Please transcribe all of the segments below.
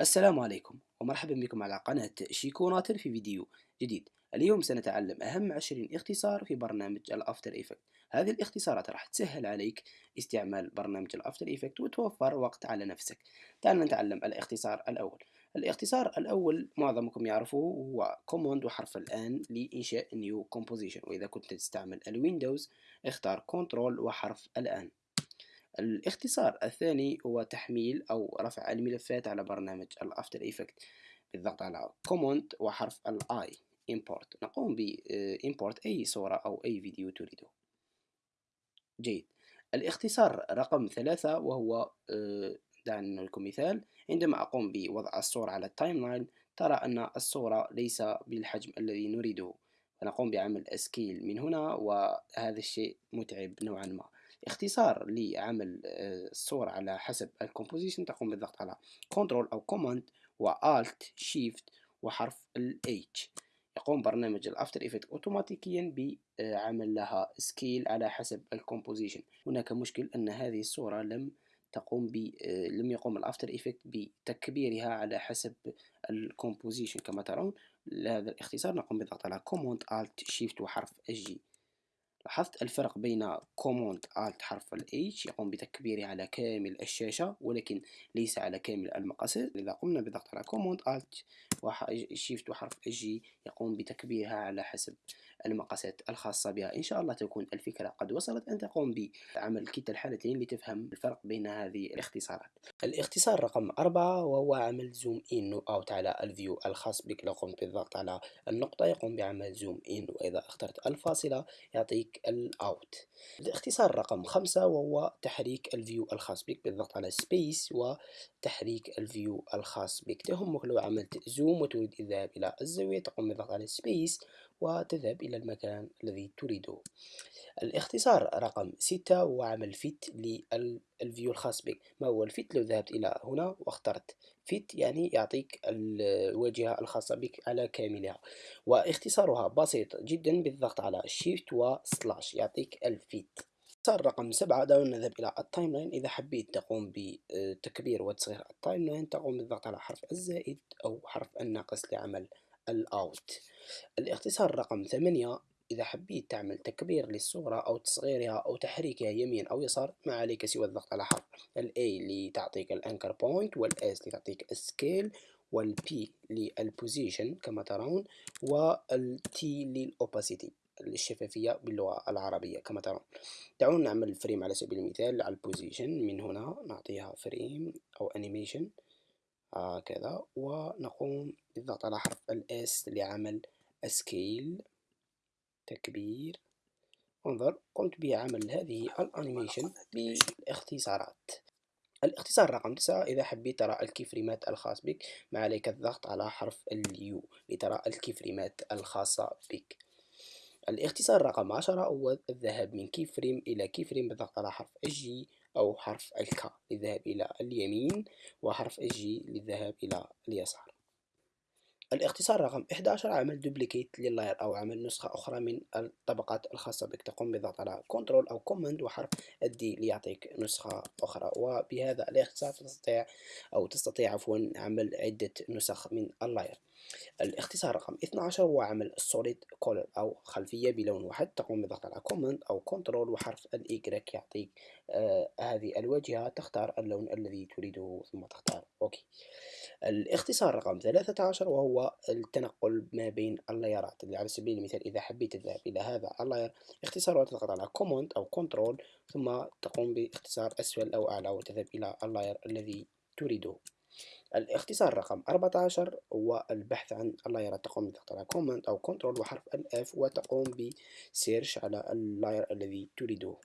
السلام عليكم ومرحبا بكم على قناة شيكوناتر في فيديو جديد. اليوم سنتعلم أهم عشرين اختصار في برنامج ال After Effect. هذه الاختصارات راح تسهل عليك استعمال برنامج ال After Effect وتوفر وقت على نفسك. تعال نتعلم الاختصار الأول. الاختصار الأول معظمكم يعرفه هو command وحرف ال N لإنشاء new composition وإذا كنت تستعمل ال Windows اختار control وحرف ال N. الاختصار الثاني هو تحميل أو رفع الملفات على برنامج ال After Effect بالضغط على Command وحرف ال I Import. نقوم ب Import أي صورة أو أي فيديو تريده. جيد. الاختصار رقم ثلاثة وهو آه، دعنا لكم مثال. عندما أقوم بوضع الصورة على ال timeline ترى أن الصورة ليس بالحجم الذي نريده. فنقوم بعمل scale من هنا وهذا الشيء متعب نوعا ما. اختصار لعمل آه، الصورة على حسب ال composition تقوم بالضغط على control أو command و alt shift وحرف ال H. يقوم برنامج ال After Effect اوتوماتيكيا بعمل لها scale على حسب ال composition. هناك مشكل أن هذه الصورة لم تقوم ب آه، لم يقوم ال After Effect بتكبيرها على حسب ال composition. كما ترون لهذا الاختصار نقوم بالضغط على command alt shift وحرف G لاحظت الفرق بين command Alt حرف ال H يقوم بتكبيره على كامل الشاشة ولكن ليس على كامل المقاس. إذا قمنا بالضغط على command Alt و shift وحرف G يقوم بتكبيرها على حسب المقاسات الخاصة بها. إن شاء الله تكون الفكرة قد وصلت أن تقوم بعمل كلتا الحالتين لتفهم الفرق بين هذه الاختصارات. الاختصار رقم أربعة وهو عمل zoom in out على ال view الخاص بك. لو قمت بالضغط على النقطة يقوم بعمل zoom in وإذا اخترت الفاصلة يعطيك ال out الاختصار رقم خمسة وهو تحريك ال view الخاص بك بالضغط على space وتحريك ال view الخاص بك. تهمك لو عملت zoom وتريد الذهاب إلى الزاوية تقوم بالضغط على space وتذهب إلى المكان الذي تريده. الاختصار رقم ستة هو عمل fit لل view الخاص بك. ما هو ال fit؟ لو ذهبت إلى هنا واخترت fit يعني يعطيك الواجهة الخاصة بك على كاملها. واختصارها بسيط جدا بالضغط على shift و slash يعطيك ال fit. صار رقم سبعة دعونا نذهب إلى ال timeline إذا حبيت تقوم بتكبير وتصغير ال timeline تقوم بالضغط على حرف الزائد أو حرف الناقص لعمل ال out الاختصار رقم ثمانية إذا حبيت تعمل تكبير للصورة أو تصغيرها أو تحريكها يمين أو يسار ما عليك سوى الضغط على حرف ال A لتعطيك ال anchor point وال S لتعطيك ال scale وال P لل position كما ترون وال T لل opacity الشفافية باللغة العربية. كما ترون دعونا نعمل frame على سبيل المثال على ال position من هنا نعطيها frame أو animation هكذا. ونقوم بالضغط على حرف ال S لعمل scale تكبير. انظر قمت بعمل هذه ال animation بالاختصارات. الاختصار رقم تسعة إذا حبيت ترى ال keyframe ات الخاص بك ما عليك الضغط على حرف ال U لترى ال keyframe ات الخاصة بك. الاختصار رقم عشرة هو الذهاب من keyframe إلى keyframe بالضغط على حرف ال J أو حرف ال K للذهاب إلى اليمين وحرف ال J للذهاب إلى اليسار. الاختصار رقم 11 عمل duplicate لل layer أو عمل نسخة أخرى من الطبقات الخاصة بك. تقوم بالضغط على control أو command وحرف ال D ليعطيك نسخة أخرى. وبهذا الاختصار تستطيع أو تستطيع عفوا عمل عدة نسخ من ال layer. الاختصار رقم 12 هو عمل solid color أو خلفية بلون واحد تقوم بالضغط على command أو control وحرف ال Y يعطيك آه هذه الواجهة تختار اللون الذي تريده ثم تختار okay الاختصار رقم 13 وهو التنقل ما بين ال layer ات. على سبيل المثال إذا حبيت تذهب إلى هذا ال layer اختصار تضغط على command أو control ثم تقوم باختصار أسفل أو أعلى وتذهب إلى ال layer الذي تريده. الاختصار رقم 14 هو البحث عن ال layer تقوم على command أو control وحرف ال F وتقوم ب search على ال layer الذي تريده.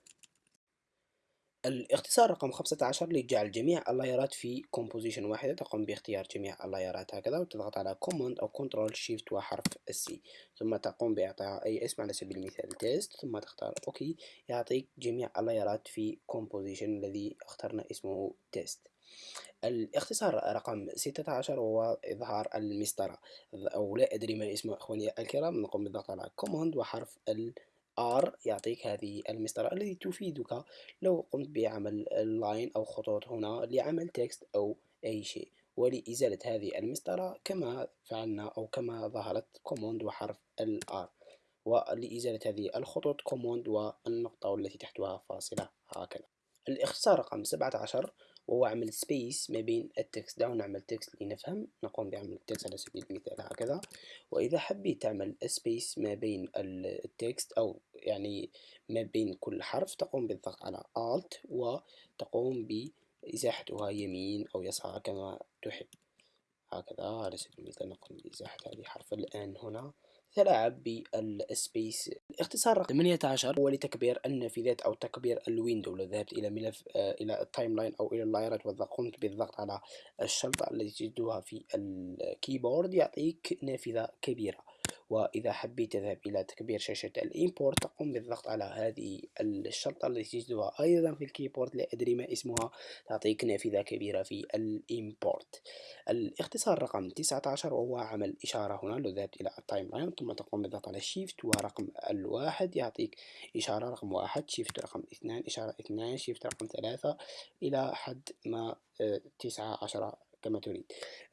الاختصار رقم 15 لجعل جميع اللايرات في composition واحدة تقوم باختيار جميع اللايرات هكذا وتضغط على command أو control shift وحرف ال C ثم تقوم بإعطائها أي اسم على سبيل المثال test ثم تختار OK يعطيك جميع اللايرات في composition الذي اخترنا اسمه test الاختصار رقم 16 هو إظهار المسطرة. أو لا أدري ما اسمه أخواني الكرام نقوم بالضغط على command وحرف ال R يعطيك هذه المسطرة التي تفيدك لو قمت بعمل line أو خطوط هنا لعمل text أو أي شيء. ولإزالة هذه المسطرة كما فعلنا أو كما ظهرت command وحرف ال R. ولإزالة هذه الخطوط command والنقطة والتي تحتها فاصلة. هكذا. الاختصار رقم سبعة عشر وهو عمل space ما بين ال text دعونا نعمل text لنفهم نقوم بعمل ال text على سبيل المثال هكذا. وإذا حبيت تعمل space ما بين ال text أو يعني ما بين كل حرف تقوم بالضغط على Alt وتقوم بإزاحتها يمين أو يسار كما تحب. هكذا على سبيل المثال نقوم بإزاحة هذه الحرف الآن هنا. تلاعب بال space الاختصار رقم 18 هو لتكبير النافذات أو تكبير ال window لو ذهبت إلى ملف آه، إلى ال timeline أو إلى اللايرات وقمت بالضغط على الشرطة التي تجدها في ال keyboard يعطيك نافذة كبيرة. وإذا حبيت تذهب إلى تكبير شاشة ال import تقوم بالضغط على هذه الشرطة التي تجدها أيضا في ال keyboard لا أدري ما اسمها تعطيك نافذة كبيرة في ال import الاختصار رقم 19 وهو عمل إشارة هنا لو ذهبت إلى ال timeline ثم تقوم بالضغط على shift ورقم الواحد يعطيك إشارة رقم واحد shift رقم اثنان إشارة اثنان shift رقم ثلاثة إلى حد ما آه، تسعة عشرة كما تريد.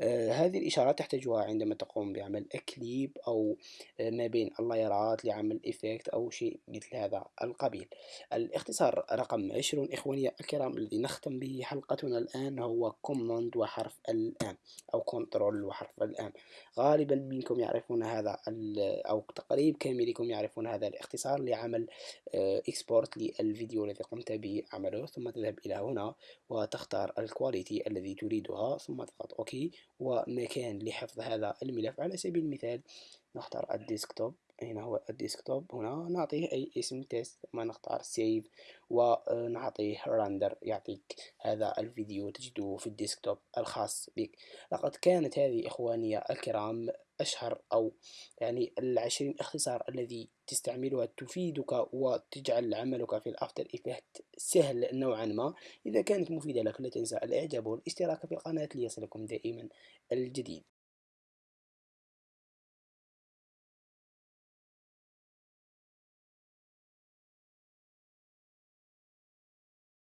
آه هذه الإشارات تحتاجها عندما تقوم بعمل كليب أو آه ما بين اللايرات لعمل effect أو شيء مثل هذا القبيل. الاختصار رقم عشرون إخواني الكرام الذي نختم به حلقتنا الآن هو command وحرف ال M أو control وحرف ال M. غالبا منكم يعرفون هذا أو تقريب كاملكم يعرفون هذا الاختصار لعمل export آه، للفيديو الذي قمت بعمله ثم تذهب إلى هنا وتختار ال quality الذي تريدها. ثم تضغط OK؟ ومكان لحفظ هذا الملف على سبيل المثال نختار ال desktop. هنا هو ال desktop. هنا نعطيه أي اسم test ثم نختار save ونعطيه render يعطيك هذا الفيديو تجده في ال desktop الخاص بك. لقد كانت هذه إخواني الكرام أشهر أو يعني العشرين اختصار الذي تستعملها تفيدك وتجعل عملك في ال After Effects سهل نوعا ما. إذا كانت مفيدة لك لا تنسى الإعجاب والاشتراك في القناة ليصلكم دائما الجديد.